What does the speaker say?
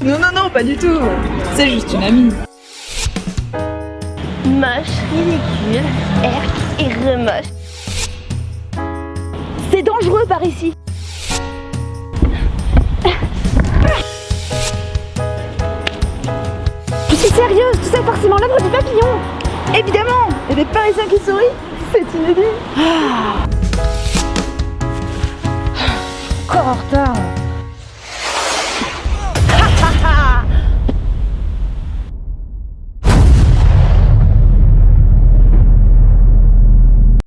Non, non, non, pas du tout. C'est juste une amie. Moche, ridicule, herc et remoche. C'est dangereux par ici. Je suis sérieuse, tout ça est forcément l'œuvre du papillon. Évidemment Et des Parisiens qui sourient, c'est inédit. Ah. Encore en retard.